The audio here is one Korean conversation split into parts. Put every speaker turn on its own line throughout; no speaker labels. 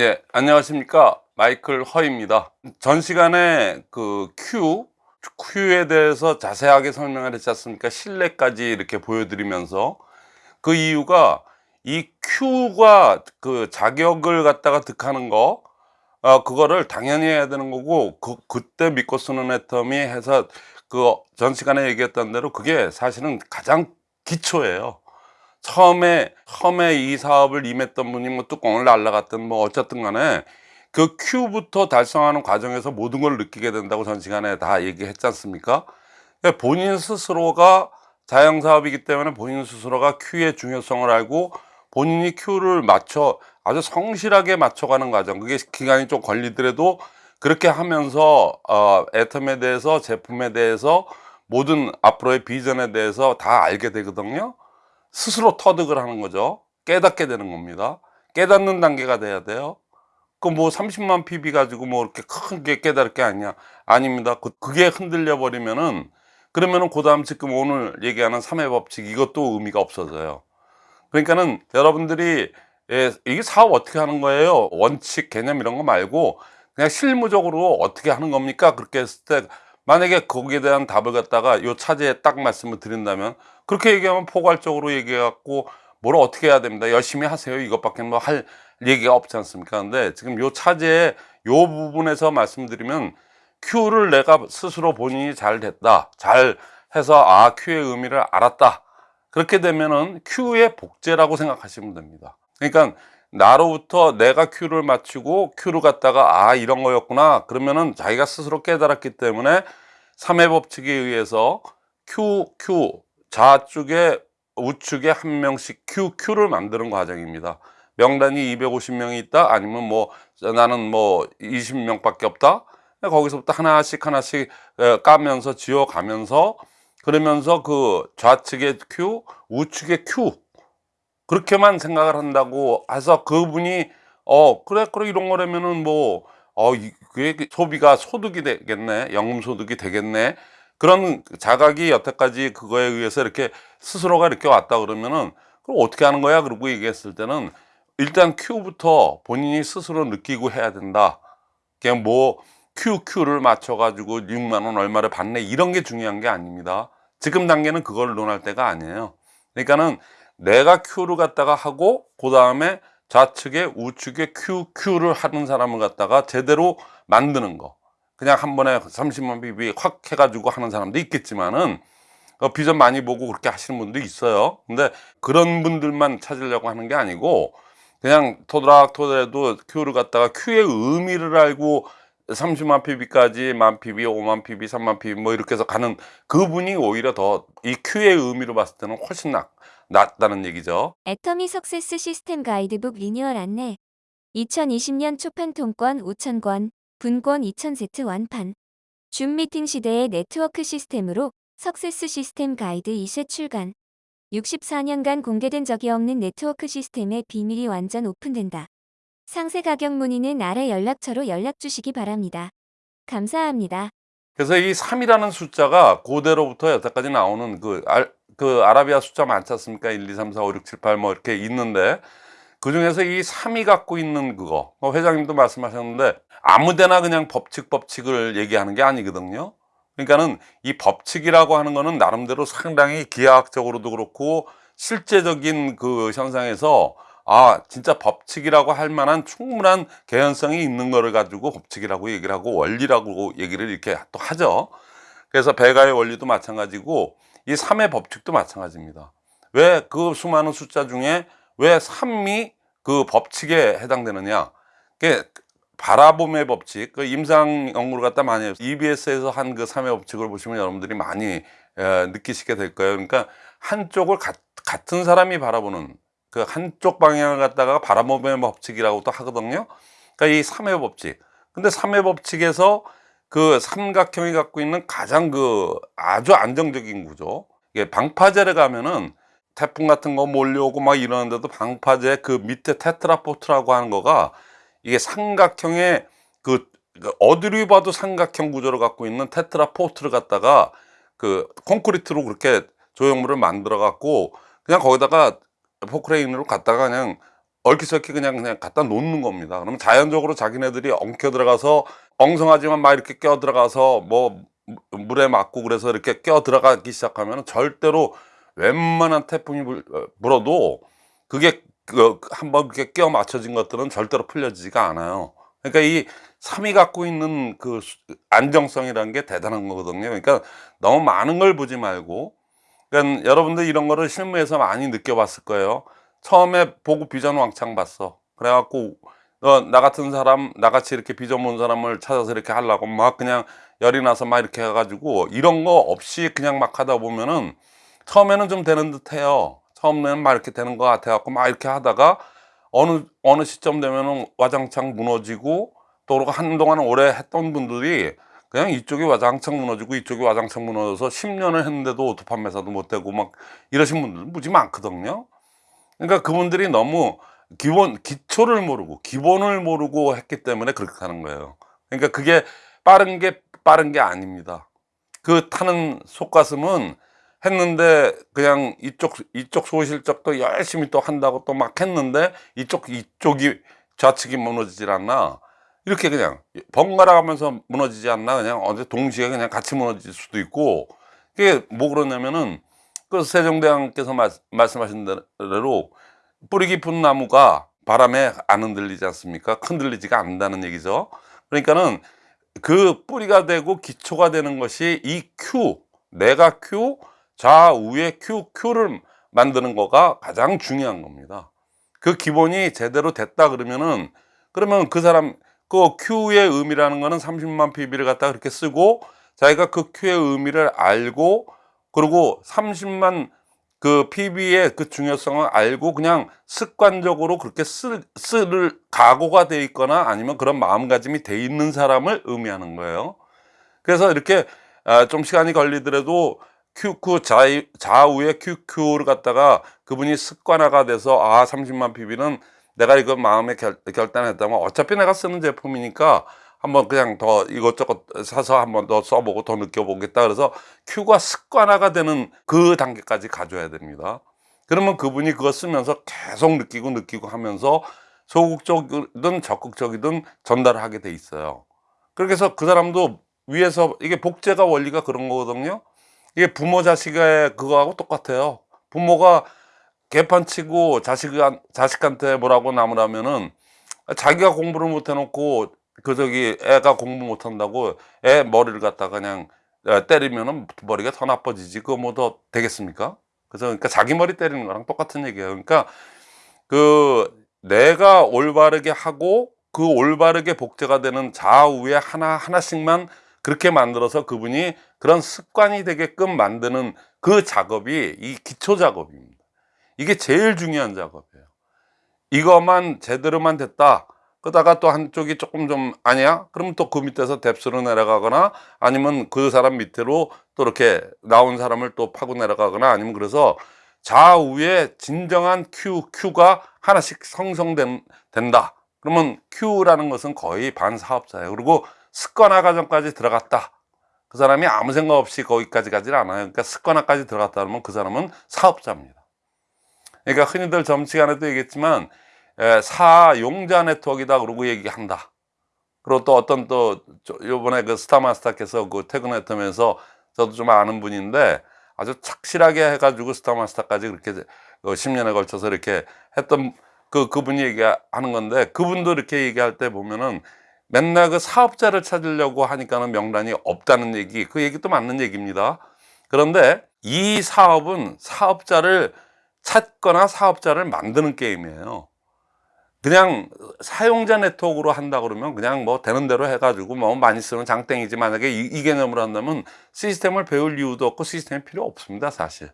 예, 안녕하십니까. 마이클 허입니다. 전 시간에 그 Q, Q에 대해서 자세하게 설명을 했지 않습니까? 실내까지 이렇게 보여드리면서 그 이유가 이 Q가 그 자격을 갖다가 득하는 거, 어, 그거를 당연히 해야 되는 거고, 그, 그때 믿고 쓰는 애텀이 해서 그 전 시간에 얘기했던 대로 그게 사실은 가장 기초예요. 처음에 처음에 이 사업을 임했던 분이 뭐 뚜껑을 날라갔든 뭐 어쨌든 간에 그 Q부터 달성하는 과정에서 모든 걸 느끼게 된다고 전 시간에 다 얘기했지 않습니까? 그러니까 본인 스스로가 자영사업이기 때문에 본인 스스로가 Q의 중요성을 알고 본인이 Q를 맞춰 아주 성실하게 맞춰가는 과정 그게 기간이 좀 걸리더라도 그렇게 하면서 어, 애텀에 대해서 제품에 대해서 모든 앞으로의 비전에 대해서 다 알게 되거든요 스스로 터득을 하는 거죠. 깨닫게 되는 겁니다. 깨닫는 단계가 돼야 돼요. 그 뭐 30만 PB 가지고 뭐 이렇게 크게 깨달을 게 아니야. 아닙니다. 그, 그게 흔들려 버리면은 그러면은 그 다음 지금 오늘 얘기하는 3회 법칙 이것도 의미가 없어져요. 그러니까는 여러분들이 예, 이게 사업 어떻게 하는 거예요? 원칙 개념 이런 거 말고 그냥 실무적으로 어떻게 하는 겁니까? 그렇게 했을 때 만약에 거기에 대한 답을 갖다가 요 차제에 딱 말씀을 드린다면 그렇게 얘기하면 포괄적으로 얘기해 갖고 뭘 어떻게 해야 됩니다. 열심히 하세요. 이것밖에 뭐 할 얘기가 없지 않습니까? 근데 지금 요 차제에 요 부분에서 말씀드리면 Q를 내가 스스로 본인이 잘 됐다. 잘 해서 아 Q의 의미를 알았다. 그렇게 되면은 Q의 복제라고 생각하시면 됩니다. 그러니까 나로부터 내가 Q를 맞추고 Q를 갖다가 아 이런 거였구나. 그러면은 자기가 스스로 깨달았기 때문에 3회 법칙에 의해서 Q, Q 좌측에 우측에 한 명씩 Q, Q를 만드는 과정입니다. 명단이 250명이 있다? 아니면 뭐 나는 뭐 20명 밖에 없다? 거기서부터 하나씩 하나씩 까면서 지어 가면서 그러면서 그 좌측에 Q 우측에 Q 그렇게만 생각을 한다고 해서 그분이 어 그래 그래 이런 거라면은 뭐 어 그게 소비가 소득이 되겠네 연금 소득이 되겠네. 그런 자각이 여태까지 그거에 의해서 이렇게 스스로가 이렇게 왔다 그러면은 그럼 어떻게 하는 거야? 그러고 얘기했을 때는 일단 Q부터 본인이 스스로 느끼고 해야 된다. 그냥 뭐 QQ를 맞춰 가지고 6만원 얼마를 받네. 이런 게 중요한 게 아닙니다. 지금 단계는 그걸 논할 때가 아니에요. 그러니까는 내가 Q를 갖다가 하고 그 다음에 좌측에 우측에 Q, Q를 하는 사람을 갖다가 제대로 만드는 거. 그냥 한 번에 30만 BB 확 해가지고 하는 사람도 있겠지만은 어, 비전 많이 보고 그렇게 하시는 분도 있어요. 근데 그런 분들만 찾으려고 하는 게 아니고 그냥 토드락토드라도 Q를 갖다가 Q의 의미를 알고 30만 PV까지 만 PV, 5만 PV, 3만 PV 뭐 이렇게 해서 가는 그분이 오히려 더 이 Q의 의미로 봤을 때는 훨씬 낫, 낫다는 얘기죠.
애터미 success 시스템 가이드북 리뉴얼 안내 2020년 초판 통권 5,000권, 분권 2,000세트 완판 줌 미팅 시대의 네트워크 시스템으로 success 시스템 가이드 2세 출간 64년간 공개된 적이 없는 네트워크 시스템의 비밀이 완전 오픈된다. 상세 가격 문의는 아래 연락처로 연락 주시기 바랍니다. 감사합니다.
그래서 이 3이라는 숫자가 고대로부터 여태까지 나오는 그, 알, 그 아라비아 숫자 많지 않습니까? 1, 2, 3, 4, 5, 6, 7, 8 뭐 이렇게 있는데 그 중에서 이 3이 갖고 있는 그거 뭐 회장님도 말씀하셨는데 아무데나 그냥 법칙 법칙을 얘기하는 게 아니거든요. 그러니까는 이 법칙이라고 하는 거는 나름대로 상당히 기하학적으로도 그렇고 실제적인 그 현상에서 아 진짜 법칙이라고 할 만한 충분한 개연성이 있는 거를 가지고 법칙이라고 얘기를 하고 원리라고 얘기를 이렇게 또 하죠 그래서 배가의 원리도 마찬가지고 이 3의 법칙도 마찬가지입니다. 왜 그 수많은 숫자 중에 왜 3이 그 법칙에 해당되느냐? 그게 바라봄의 법칙 그 임상 연구를 갖다 많이 해요. EBS에서 한 그 3의 법칙을 보시면 여러분들이 많이 에, 느끼시게 될 거예요. 그러니까 한쪽을 가, 같은 사람이 바라보는 그 한쪽 방향을 갖다가 바라봄의 법칙이라고 또 하거든요. 그러니까 이 3의 법칙. 근데 3의 법칙에서 그 삼각형이 갖고 있는 가장 그 아주 안정적인 구조 이게 방파제를 가면은 태풍 같은 거 몰려오고 막 이러는데도 방파제 그 밑에 테트라포트라고 하는 거가 이게 삼각형의 그, 그 어디로 봐도 삼각형 구조를 갖고 있는 테트라포트를 갖다가 그 콘크리트로 그렇게 조형물을 만들어 갖고 그냥 거기다가 포크레인으로 갖다가 그냥 얼키설키 그냥 그냥 갖다 놓는 겁니다. 그러면 자연적으로 자기네들이 엉켜 들어가서 엉성하지만 막 이렇게 껴 들어가서 뭐 무- 물에 맞고 그래서 이렇게 껴 들어가기 시작하면 절대로 웬만한 태풍이 불, 어, 불어도 그게 그 한번 그렇게 껴 맞춰진 것들은 절대로 풀려지지가 않아요. 그러니까 이 삶이 갖고 있는 그 수- 안정성이라는 게 대단한 거거든요. 그러니까 너무 많은 걸 보지 말고 그러니까 여러분들 이런 거를 실무에서 많이 느껴봤을 거예요. 처음에 보고 비전 왕창 봤어. 그래갖고 어, 나 같은 사람, 나같이 이렇게 비전 본 사람을 찾아서 이렇게 하려고 막 그냥 열이 나서 막 이렇게 해가지고 이런 거 없이 그냥 막 하다 보면은 처음에는 좀 되는 듯 해요. 처음에는 막 이렇게 되는 것 같아 갖고 막 이렇게 하다가 어느, 어느 시점 되면은 와장창 무너지고 또 한동안 오래 했던 분들이 그냥 이쪽이 와장창 무너지고 이쪽이 와장창 무너져서 10년을 했는데도 오토 판매사도 못 되고 막 이러신 분들 무지 많거든요. 그러니까 그분들이 너무 기본 기초를 모르고 기본을 모르고 했기 때문에 그렇게 하는 거예요. 그러니까 그게 빠른 게 빠른 게 아닙니다. 그 타는 속가슴은 했는데 그냥 이쪽 이쪽 소실적도 열심히 또 한다고 또 막 했는데 이쪽 이쪽이 좌측이 무너지질 않나 이렇게 그냥 번갈아 가면서 무너지지 않나 그냥 어제 동시에 그냥 같이 무너질 수도 있고 그게 뭐 그러냐면은 그 세종대왕께서 말, 말씀하신 대로 뿌리 깊은 나무가 바람에 안 흔들리지 않습니까? 흔들리지가 않는다는 얘기죠. 그러니까는 그 뿌리가 되고 기초가 되는 것이 이 Q, 내가 Q, 좌우에 Q, Q를 만드는 거가 가장 중요한 겁니다. 그 기본이 제대로 됐다 그러면은 그러면 그 사람 그 Q의 의미라는 거는 30만 PB를 갖다 그렇게 쓰고 자기가 그 Q의 의미를 알고 그리고 30만 그 PB의 그 중요성을 알고 그냥 습관적으로 그렇게 쓸, 쓸 각오가 돼 있거나 아니면 그런 마음가짐이 돼 있는 사람을 의미하는 거예요. 그래서 이렇게 아, 좀 시간이 걸리더라도 QQ 좌, 좌우에 QQ를 갖다가 그분이 습관화가 돼서 아 30만 PB는 내가 이거 마음에 결, 결단했다면 어차피 내가 쓰는 제품이니까 한번 그냥 더 이것저것 사서 한번 더 써보고 더 느껴보겠다. 그래서 Q가 습관화가 되는 그 단계까지 가져야 됩니다. 그러면 그분이 그거 쓰면서 계속 느끼고 느끼고 하면서 소극적이든 적극적이든 전달을 하게 돼 있어요. 그렇게 해서 그 사람도 위에서 이게 복제가 원리가 그런 거거든요. 이게 부모 자식의 그거하고 똑같아요. 부모가 개판 치고 자식, 자식한테 뭐라고 나무라면은 자기가 공부를 못 해놓고 그 저기 애가 공부 못 한다고 애 머리를 갖다가 그냥 어, 때리면은 머리가 더 나빠지지 그거 뭐 더 되겠습니까? 그래서 그러니까 자기 머리 때리는 거랑 똑같은 얘기예요. 그러니까 그 내가 올바르게 하고 그 올바르게 복제가 되는 좌우에 하나 하나씩만 그렇게 만들어서 그분이 그런 습관이 되게끔 만드는 그 작업이 이 기초 작업입니다. 이게 제일 중요한 작업이에요. 이것만 제대로만 됐다. 그러다가 또 한쪽이 조금 좀 아니야? 그러면 또 그 밑에서 뎁스로 내려가거나 아니면 그 사람 밑으로 또 이렇게 나온 사람을 또 파고 내려가거나 아니면 그래서 좌우에 진정한 Q, Q가 하나씩 성성된다. 그러면 Q라는 것은 거의 반사업자예요. 그리고 습관화 과정까지 들어갔다. 그 사람이 아무 생각 없이 거기까지 가지 않아요. 그러니까 습관화까지 들어갔다 그러면 그 사람은 사업자입니다. 그러니까 흔히들 점시간에도 얘기했지만 에, 사용자 네트워크이다 그러고 얘기한다. 그리고 또 어떤 또 저- 요번에 그 스타마스터께서 그 퇴근했다면서 저도 좀 아는 분인데 아주 착실하게 해가지고 스타마스터까지 그렇게 그 10년에 걸쳐서 이렇게 했던 그 그분이 얘기하는 건데 그분도 이렇게 얘기할 때 보면은 맨날 그 사업자를 찾으려고 하니까는 명단이 없다는 얘기 그 얘기도 맞는 얘기입니다. 그런데 이 사업은 사업자를 찾거나 사업자를 만드는 게임이에요. 그냥 사용자 네트워크로 한다 그러면 그냥 뭐 되는 대로 해가지고 뭐 많이 쓰면 장땡이지 만약에 이, 이 개념으로 한다면 시스템을 배울 이유도 없고 시스템이 필요 없습니다 사실.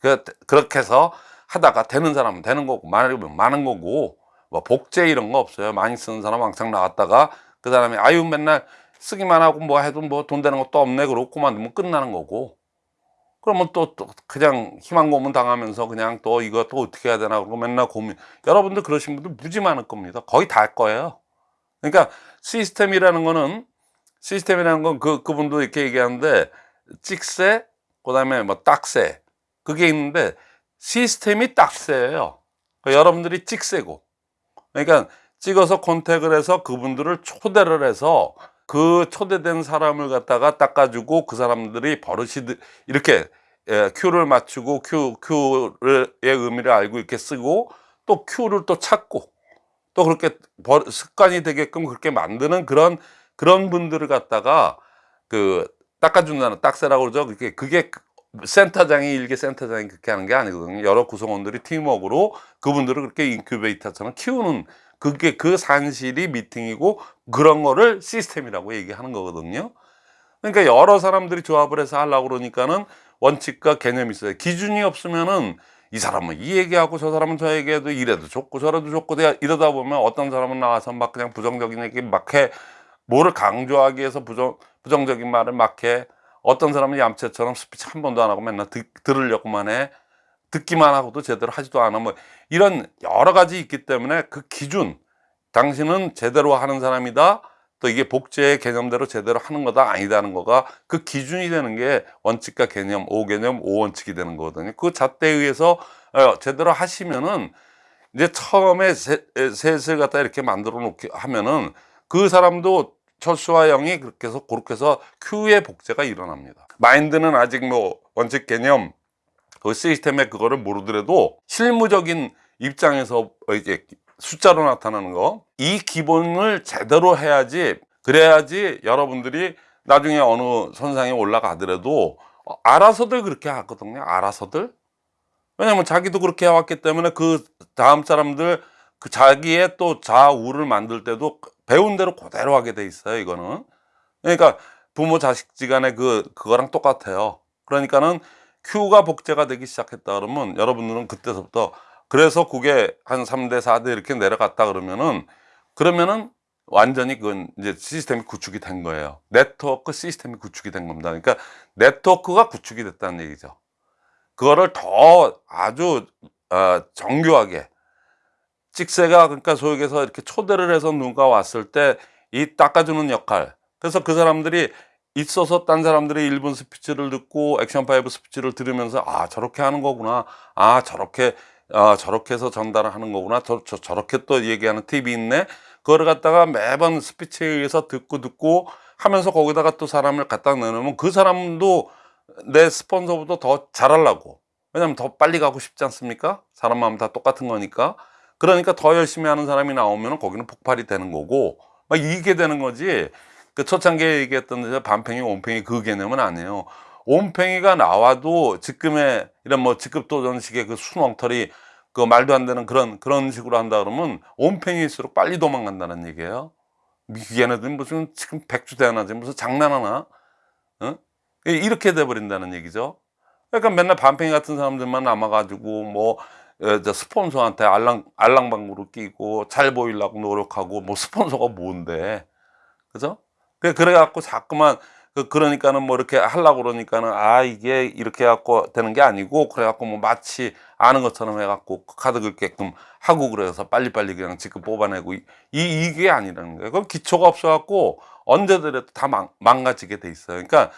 그, 그렇게 해서 하다가 되는 사람은 되는 거고 많으면 많은 거고 뭐 복제 이런 거 없어요. 많이 쓰는 사람 왕창 나왔다가 그 사람이 아유 맨날 쓰기만 하고 뭐 해도 뭐 돈 되는 것도 없네 그러고 그만두면 끝나는 거고 그러면 또, 또 그냥 희망 고문 당하면서 그냥 또 이거 또 어떻게 해야 되나 그러고 맨날 고민. 여러분들 그러신 분들 무지 많을 겁니다. 거의 다 할 거예요. 그러니까 시스템이라는 거는 시스템이라는 건 그 그분도 이렇게 얘기하는데 찍새 그 다음에 뭐 딱새. 그게 있는데 시스템이 딱새예요. 그러니까 여러분들이 찍새고. 그러니까 찍어서 contact을 해서 그분들을 초대를 해서 그 초대된 사람을 갖다가 닦아주고 그 사람들이 버릇이 드- 이렇게 예, 큐를 맞추고 큐 큐의 의미를 알고 이렇게 쓰고 또 큐를 또 찾고 또 그렇게 버- 습관이 되게끔 그렇게 만드는 그런 그런 분들을 갖다가 그 닦아준다는 딱새라고 그러죠. 그게 그게 센터장이 일개 센터장이 그렇게 하는 게 아니거든요. 여러 구성원들이 팀워크로 그분들을 그렇게 인큐베이터처럼 키우는 그게 그 산실이 미팅이고 그런 거를 시스템이라고 얘기하는 거거든요. 그러니까 여러 사람들이 조합을 해서 하려고 그러니까는 원칙과 개념이 있어요. 기준이 없으면은 이 사람은 이 얘기하고 저 사람은 저 얘기해도 이래도 좋고 저래도 좋고 이러다 보면 어떤 사람은 나와서 막 그냥 부정적인 얘기 막 해. 뭐를 강조하기 위해서 부정, 부정적인 말을 막 해. 어떤 사람은 얌체처럼 스피치 한 번도 안 하고 맨날 듣, 들으려고만 해. 듣기만 하고도 제대로 하지도 않아. 뭐 이런 여러 가지 있기 때문에 그 기준, 당신은 제대로 하는 사람이다. 또 이게 복제의 개념대로 제대로 하는 거다 아니다는 거가 그 기준이 되는 게 원칙과 개념, 오 개념, 오 원칙이 되는 거거든요. 그 잣대에 의해서 어, 제대로 하시면은 이제 처음에 세- 셋을 갖다 이렇게 만들어 놓게 하면은 그 사람도 철수와 영이 그렇게 해서 그렇게 해서 큐의 복제가 일어납니다. 마인드는 아직 뭐 원칙 개념 그 시스템의 그거를 모르더라도 실무적인 입장에서 이제 숫자로 나타나는 거 이 기본을 제대로 해야지 그래야지 여러분들이 나중에 어느 선상에 올라가더라도 어, 알아서들 그렇게 하거든요 알아서들. 왜냐면 자기도 그렇게 해왔기 때문에 그 다음 사람들 그 자기의 또 좌우를 만들 때도 배운 대로 그대로 하게 돼 있어요 이거는. 그러니까 부모 자식 지간에 그 그거랑 똑같아요. 그러니까는 큐가 복제가 되기 시작했다 그러면 여러분들은 그때서부터 그래서 그게 한 3대 4대 이렇게 내려갔다 그러면은 그러면은 완전히 그건 이제 시스템이 구축이 된 거예요. 네트워크 시스템이 구축이 된 겁니다. 그러니까 네트워크가 구축이 됐다는 얘기죠. 그거를 더 아주 어, 정교하게 찍새가 그러니까 소역에서 이렇게 초대를 해서 누가 왔을 때 이 닦아주는 역할. 그래서 그 사람들이 있어서 딴 사람들이 1분 스피치를 듣고 action five 스피치를 들으면서 아 저렇게 하는 거구나. 아 저렇게 아 저렇게 해서 전달을 하는 거구나. 저, 저 저렇게 또 얘기하는 팁이 있네. 그거를 갖다가 매번 스피치에 의해서 듣고 듣고 하면서 거기다가 또 사람을 갖다 내놓으면 그 사람도 내 스폰서보다 더 잘하려고. 왜냐면 더 빨리 가고 싶지 않습니까? 사람 마음 다 똑같은 거니까. 그러니까 더 열심히 하는 사람이 나오면 거기는 폭발이 되는 거고. 막 이게 되는 거지 그 초창기에 얘기했던 반팽이 온팽이 그 개념은 아니에요. 온팽이가 나와도 지금의 이런 뭐 직급 도전식의 그 순엉터리 그 말도 안 되는 그런 그런 식으로 한다 그러면 온팽이일수록 빨리 도망간다는 얘기예요. 얘네들 무슨 지금 백주대하나지? 무슨 장난하나? 어? 이렇게 돼버린다는 얘기죠. 그러니까 맨날 반팽이 같은 사람들만 남아가지고 뭐 어, 저 스폰서한테 알랑 알랑방구를 끼고 잘 보이려고 노력하고 뭐 스폰서가 뭔데? 그죠? 그래 그래갖고 자꾸만 그 그러니까는 뭐 이렇게 하려고 그러니까는 아 이게 이렇게 해갖고 되는 게 아니고 그래갖고 뭐 마치 아는 것처럼 해갖고 카드 긁게끔 하고 그래서 빨리빨리 그냥 지금 뽑아내고 이, 이 이게 아니라는 거예요. 그럼 기초가 없어갖고 언제든지 다 망, 망가지게 돼 있어요. 그러니까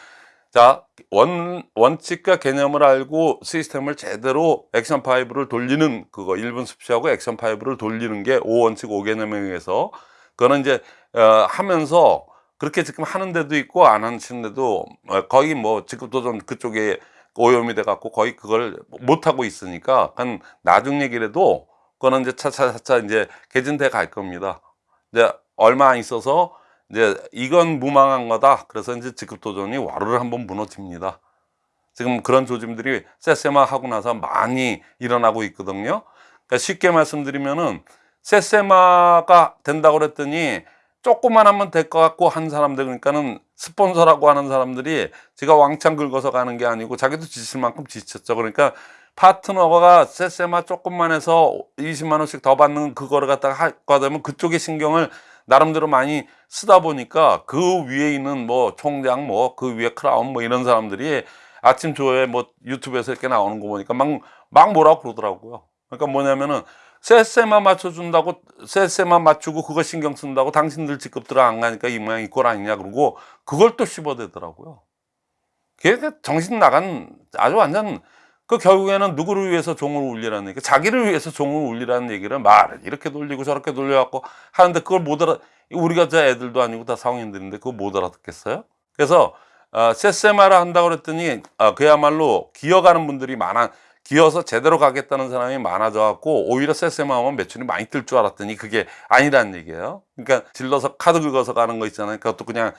자, 원, 원칙과 개념을 알고 시스템을 제대로 action five를 돌리는 그거, 1분 스피치하고 action five를 돌리는 게 5원칙 5개념에 의해서 그거는 이제, 어, 하면서 그렇게 지금 하는 데도 있고 안 하는 데도 어, 거의 뭐 지금 도전 그쪽에 오염이 돼 갖고 거의 그걸 못 하고 있으니까 한 나중 얘기라도 그거는 이제 차차차차 이제 개진돼 갈 겁니다. 이제 얼마 안 있어서 이제 이건 무망한 거다. 그래서 이제 직급 도전이 와르르 한번 무너집니다. 지금 그런 조짐들이 세세마 하고 나서 많이 일어나고 있거든요. 그러니까 쉽게 말씀드리면은 세세마가 된다고 그랬더니 조금만 하면 될 것 같고 한 사람들 그러니까는 스폰서라고 하는 사람들이 제가 왕창 긁어서 가는 게 아니고 자기도 지칠 만큼 지쳤죠. 그러니까 파트너가 세세마 조금만 해서 20만 원씩 더 받는 그거를 갖다가 하게 되면 그쪽에 신경을 나름대로 많이 쓰다 보니까 그 위에 있는 뭐 총장 뭐 그 위에 크라운 뭐 이런 사람들이 아침 조회 뭐 유튜브에서 이렇게 나오는 거 보니까 막, 막 뭐라고 그러더라고요. 그러니까 뭐냐면은 세세만 맞춰준다고 세세만 맞추고 그거 신경 쓴다고 당신들 직급들 안 가니까 이 모양 이 꼴 아니냐 그러고 그걸 또 씹어대더라고요. 그게 정신 나간 아주 완전 그 결국에는 누구를 위해서 종을 울리라는 얘기, 자기를 위해서 종을 울리라는 얘기를 말을 이렇게 돌리고 저렇게 돌려갖고 하는데 그걸 못 알아, 우리가 저 애들도 아니고 다 성인들인데 그거 못 알아듣겠어요? 그래서 어, 세세마라 한다고 그랬더니 어, 그야말로 기어가는 분들이 많아 기어서 제대로 가겠다는 사람이 많아져 갖고 오히려 세세마 하면 매출이 많이 뜰 줄 알았더니 그게 아니라는 얘기예요. 그러니까 질러서 카드 긁어서 가는 거 있잖아요. 그것도 그냥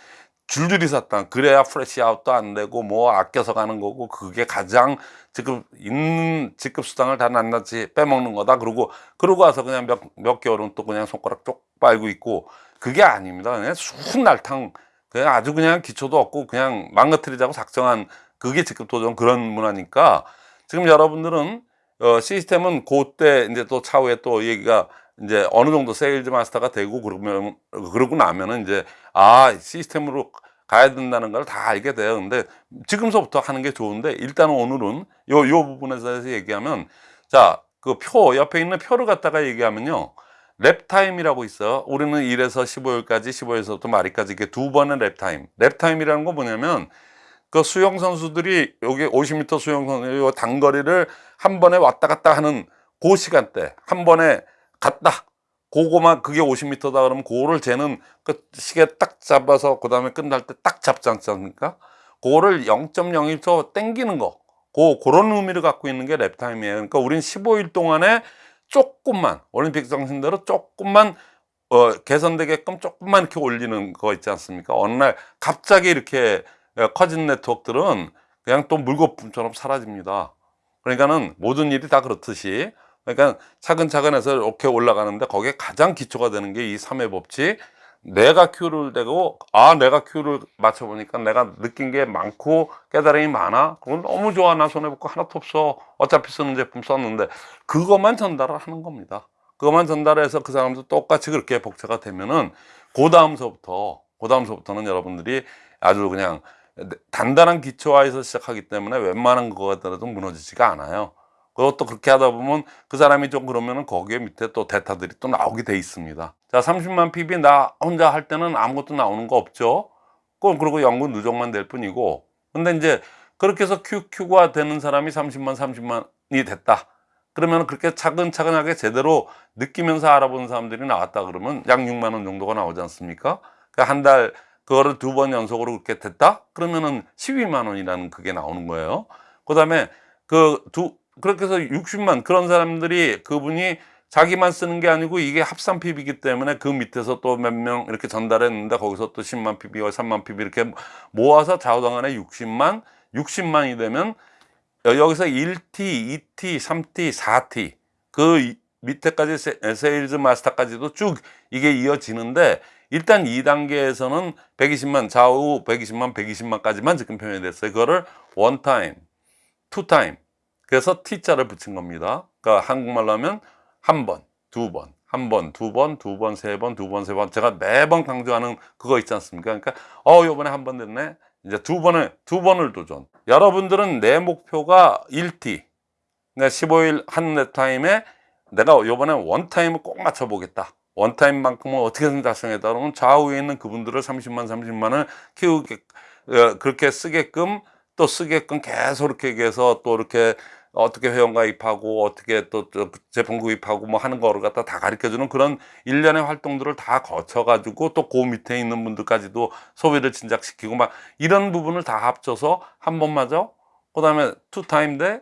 줄줄이 샀다. 그래야 flush out도 안 되고 뭐 아껴서 가는 거고 그게 가장 지금 있는 직급 수당을 다 낱낱이 빼먹는 거다. 그러고 그러고 와서 그냥 몇, 몇 개월은 또 그냥 손가락 쪽 빨고 있고 그게 아닙니다. 그냥 순 날탕. 그냥 아주 그냥 기초도 없고 그냥 망가뜨리자고 작정한 그게 직급 도전 그런 문화니까 지금 여러분들은 어, 시스템은 그때 이제 또 차후에 또 얘기가 이제 어느 정도 sales master가 되고 그러면 그러고 나면은 이제 아 시스템으로 가야 된다는 걸 다 알게 돼요. 근데 지금서부터 하는 게 좋은데 일단 오늘은 요 요 부분에서 대해서 얘기하면 자 그 표 옆에 있는 표를 갖다가 얘기하면요. 랩 타임이라고 있어요. 우리는 1에서 15일까지 15일서부터 말일까지 이게 두 번의 랩 타임. 랩 타임이라는 거 뭐냐면 그 수영 선수들이 여기 50m 수영 선수 요 단거리를 한 번에 왔다 갔다 하는 그 시간대 한 번에 갔다 그거만 그게 50m다 그러면 그거를 재는 그 시계 딱 잡아서 그 다음에 끝날 때 딱 잡지 않습니까? 그거를 0.01초 땡기는 거 그, 그런 의미를 갖고 있는 게 랩타임이에요. 그러니까 우린 15일 동안에 조금만 올림픽 정신대로 조금만 어, 개선되게끔 조금만 이렇게 올리는 거 있지 않습니까? 어느 날 갑자기 이렇게 어, 커진 네트워크들은 그냥 또 물거품처럼 사라집니다. 그러니까는 모든 일이 다 그렇듯이 그러니까 차근차근 해서 이렇게 올라가는데 거기에 가장 기초가 되는 게 이 3회 법칙. 내가 큐를 대고 아 내가 큐를 맞춰보니까 내가 느낀 게 많고 깨달음이 많아? 그건 너무 좋아. 나 손해볼 거 하나도 없어. 어차피 쓰는 제품 썼는데. 그것만 전달을 하는 겁니다. 그것만 전달해서 그 사람도 똑같이 그렇게 복제가 되면은 그 다음서부터 그 다음서부터는 여러분들이 아주 그냥 단단한 기초화에서 시작하기 때문에 웬만한 거가더라도 무너지지가 않아요 그것도 그렇게 하다 보면 그 사람이 좀 그러면은 거기에 밑에 또 데이터들이 또 나오게 돼 있습니다. 자, 30만 PB 나 혼자 할 때는 아무것도 나오는 거 없죠. 그건 그리고 연구 누적만 될 뿐이고. 근데 이제 그렇게 해서 QQ가 되는 사람이 30만, 30만이 됐다. 그러면 그렇게 차근차근하게 제대로 느끼면서 알아보는 사람들이 나왔다 그러면 약 6만 원 정도가 나오지 않습니까? 그러니까 한달 그거를 두 번 연속으로 그렇게 됐다? 그러면은 12만 원이라는 그게 나오는 거예요. 그다음에 그 두 그렇게 해서 60만 그런 사람들이 그분이 자기만 쓰는 게 아니고 이게 합산 PB이기 때문에 그 밑에서 또 몇 명 이렇게 전달했는데 거기서 또 10만 PB, 3만 PB 이렇게 모아서 좌우당간에 60만, 60만이 되면 여기서 1T, 2T, 3T, 4T 그 밑에까지 세, sales master까지도 쭉 이게 이어지는데 일단 2단계에서는 120만, 좌우 120만, 120만까지만 지금 표현이 됐어요. 그거를 one time, two time 그래서 T자를 붙인 겁니다. 그러니까 한국말로 하면 한 번, 두 번, 한 번, 두 번, 두 번, 세 번, 두 번, 세 번. 제가 매번 강조하는 그거 있지 않습니까? 그러니까 어, 요번에 한 번 됐네. 이제 두 번을 두 번을 도전. 여러분들은 내 목표가 1T. 그러니까 15일 한 랩타임에 내가 요번에 one time을 꼭 맞춰 보겠다. one time만큼은 어떻게든 달성했다 그러면 좌우에 있는 그분들을 30만 30만을 키우게 어, 그렇게 쓰게끔 또 쓰게끔 계속 이렇게 해서 또 이렇게 어떻게 회원 가입하고 어떻게 또 제품 구입하고 뭐 하는 거를 갖다 다 가르쳐 주는 그런 일련의 활동들을 다 거쳐 가지고 또 그 밑에 있는 분들까지도 소비를 진작시키고 막 이런 부분을 다 합쳐서 한 번마저 그 다음에 two time 대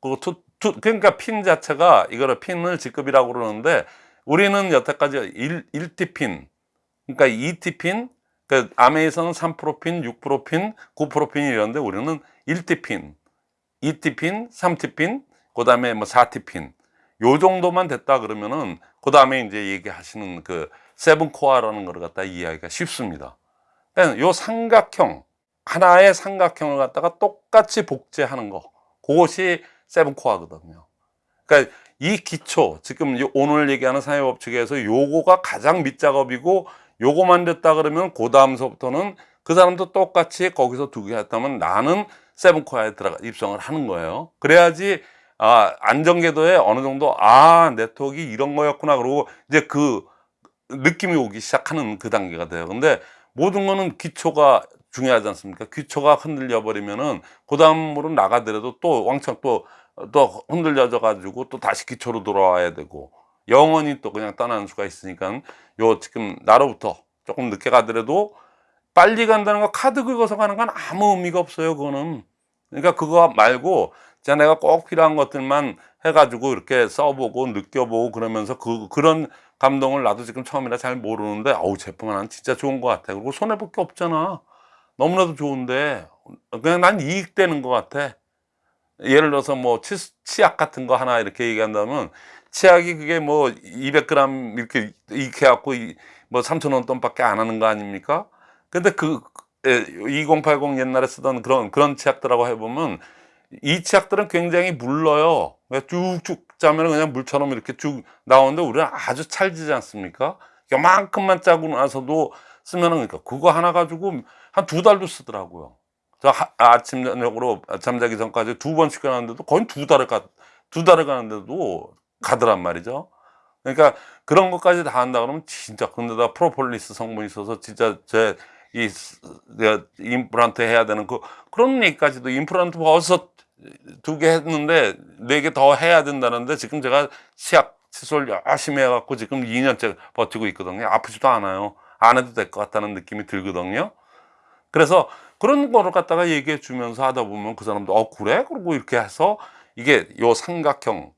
그리고 two, two 그러니까 핀 자체가 이거를 핀을 직급이라고 그러는데 우리는 여태까지 1, 1T 핀 그러니까 2T 핀그 암웨이에서는 3% 핀, 6% 핀, 9% 핀이 이런데 우리는 1T 핀 2T 핀, 3T 핀, 그 다음에 뭐 4T 핀. 요 정도만 됐다 그러면은, 그 다음에 이제 얘기하시는 그 seven core라는 걸 갖다 이해하기가 쉽습니다. 그러니까 요 삼각형, 하나의 삼각형을 갖다가 똑같이 복제하는 거. 그것이 세븐 코어거든요. 그러니까 이 기초, 지금 오늘 얘기하는 사회법칙에서 요거가 가장 밑작업이고 요거만 됐다 그러면 그 다음서부터는 그 사람도 똑같이 거기서 두 개 했다면 나는 세븐코어에 들어가 입성을 하는 거예요. 그래야지 아, 안정궤도에 어느 정도 아 네트워크 이런 거였구나 그러고 이제 그 느낌이 오기 시작하는 그 단계가 돼요. 근데 모든 거는 기초가 중요하지 않습니까? 기초가 흔들려 버리면은 그 다음으로 나가더라도 또 왕창 또, 또 흔들려져 가지고 또 다시 기초로 돌아와야 되고 영원히 또 그냥 떠나는 수가 있으니까 요 지금 나로부터 조금 늦게 가더라도 빨리 간다는 거 카드 긁어서 가는 건 아무 의미가 없어요 그거는. 그러니까 그거 말고 진짜 내가 꼭 필요한 것들만 해가지고 이렇게 써보고 느껴보고 그러면서 그 그런 감동을 나도 지금 처음이라 잘 모르는데 어우 제품 하나는 진짜 좋은 것 같아. 그리고 손해볼 게 없잖아. 너무나도 좋은데. 그냥 난 이익되는 것 같아 예를 들어서 뭐 치, 치약 같은 거 하나 이렇게 얘기한다면 치약이 그게 뭐 200g 이렇게 이렇게 해갖고 이- 뭐 3,000원 돈밖에 안 하는 거 아닙니까? 근데 그 2080 옛날에 쓰던 그런 그런 치약들하고 해보면 이 치약들은 굉장히 물러요. 그러니까 쭉쭉 짜면 그냥 물처럼 이렇게 쭉 나오는데 우리는 아주 찰지지 않습니까? 요만큼만 짜고 나서도 쓰면은 그러니까 그거 하나 가지고 한 두 달도 쓰더라고요. 저 하- 아침 저녁으로 잠자기 전까지 두 번씩 가는데도 거의 두 달을 가, 두 달을 가는데도 가더란 말이죠. 그러니까 그런 것까지 다 한다 그러면 진짜 근데다 프로폴리스 성분이 있어서 진짜 제 이 임플란트 해야 되는 그 그런 얘기까지도 임플란트 벌써 두 개 했는데 네 개 더 해야 된다는데 지금 제가 치약 칫솔 열심히 해갖고 지금 2년째 버티고 있거든요. 아프지도 않아요. 안 해도 될 것 같다는 느낌이 들거든요. 그래서 그런 거를 갖다가 얘기해 주면서 하다 보면 그 사람도 어 그래? 그러고 이렇게 해서 이게 요 삼각형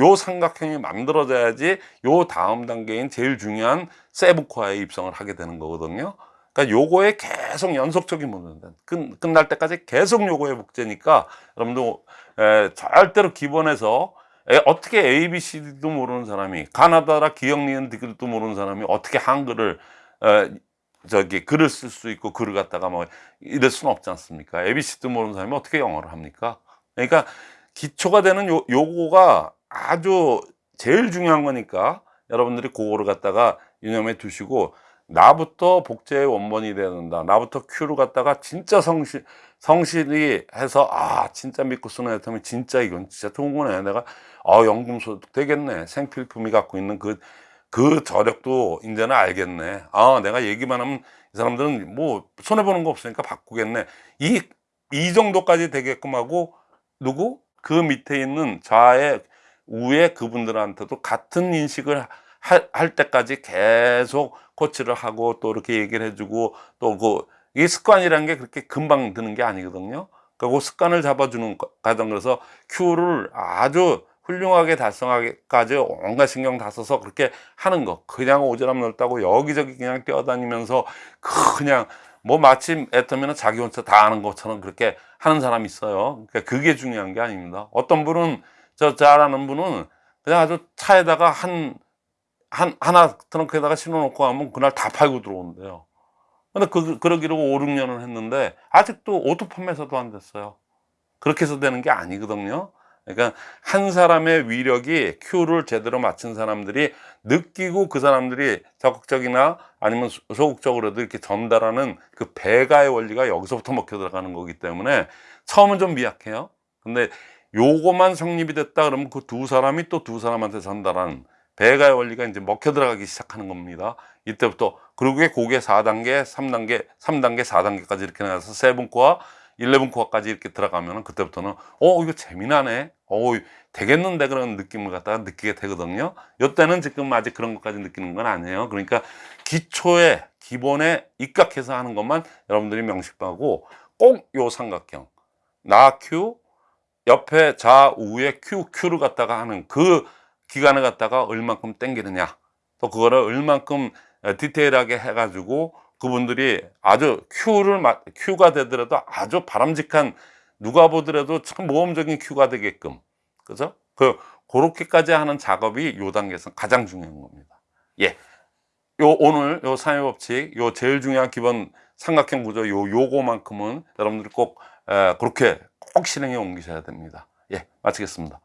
요 삼각형이 만들어져야지 요 다음 단계인 제일 중요한 세부코어에 입성을 하게 되는 거거든요. 그러니까 요거에 계속 연속적인 문제인데 끝, 끝날 때까지 계속 요거의 복제니까 여러분도 에, 절대로 기본에서 에, 어떻게 A, B, C, D도 모르는 사람이 가나다라 기억 니은 디귿도 모르는 사람이 어떻게 한글을 에, 저기 글을 쓸 수 있고 글을 갖다가 뭐 이럴 수는 없지 않습니까? A, B, C도 모르는 사람이 어떻게 영어를 합니까? 그러니까 기초가 되는 요, 요거가 아주 제일 중요한 거니까 여러분들이 그거를 갖다가 유념해 두시고 나부터 복제의 원본이 돼야 된다. 나부터 큐를 갖다가 진짜 성실, 성실히 해서 아, 진짜 믿고 쓰는 애터면 진짜 이건 진짜 좋은 거네. 내가 아, 연금소득 되겠네. 생필품이 갖고 있는 그, 그 저력도 이제는 알겠네. 아, 내가 얘기만 하면 이 사람들은 뭐 손해보는 거 없으니까 바꾸겠네. 이, 이 정도까지 되게끔 하고 누구? 그 밑에 있는 좌의 우에 그분들한테도 같은 인식을 할, 할 때까지 계속 코치를 하고 또 이렇게 얘기를 해주고 또그 이 습관이라는 게 그렇게 금방 드는 게 아니거든요. 그그 습관을 잡아주는 거- 과정 그래서 큐를 아주 훌륭하게 달성하기까지 온갖 신경 다 써서 그렇게 하는 거 그냥 오지랖 넓다고 여기저기 그냥 뛰어다니면서 그냥 뭐 마침 애터미 자기 혼자 다 아는 것처럼 그렇게 하는 사람이 있어요. 그러니까 그게 중요한 게 아닙니다. 어떤 분은 저 잘하는 분은 그냥 아주 차에다가 한, 한, 하나 트렁크에다가 실어놓고 하면 그날 다 팔고 들어온대요. 근데 그, 그러기로 5, 6년을 했는데 아직도 auto 판매사도 안 됐어요. 그렇게 해서 되는 게 아니거든요. 그러니까 한 사람의 위력이 큐를 제대로 맞춘 사람들이 느끼고 그 사람들이 적극적이나 아니면 소- 소극적으로도 이렇게 전달하는 그 배가의 원리가 여기서부터 먹혀 들어가는 거기 때문에 처음은 좀 미약해요. 근데 요거만 성립이 됐다 그러면 그 두 사람이 또 두 사람한테 전달하는 배가의 원리가 이제 먹혀 들어가기 시작하는 겁니다. 이때부터 그러게 고개 4단계, 3단계, 3단계, 4단계까지 이렇게 나가서 세븐코어, 11 코어까지 이렇게 들어가면 그때부터는 어 이거 재미나네. 어 되겠는데 그런 느낌을 갖다가 느끼게 되거든요. 이때는 지금 아직 그런 것까지 느끼는 건 아니에요. 그러니까 기초에 기본에 입각해서 하는 것만 여러분들이 명심하고 꼭 요 삼각형 나큐 옆에 좌우에 큐 큐를 갖다가 하는 그 기간을 갖다가 얼만큼 땡기느냐 또 그거를 얼만큼 어, 디테일하게 해가지고 그분들이 아주 큐를 마- 큐가 되더라도 아주 바람직한 누가 보더라도 참 모험적인 큐가 되게끔 그죠? 그 그렇게까지 하는 작업이 요 단계에서 가장 중요한 겁니다. 예. 요 오늘 요 삼의 법칙 요 제일 중요한 기본 삼각형 구조 요 요거만큼은 여러분들이 꼭 에, 그렇게 꼭 실행에 옮기셔야 됩니다. 예, 마치겠습니다.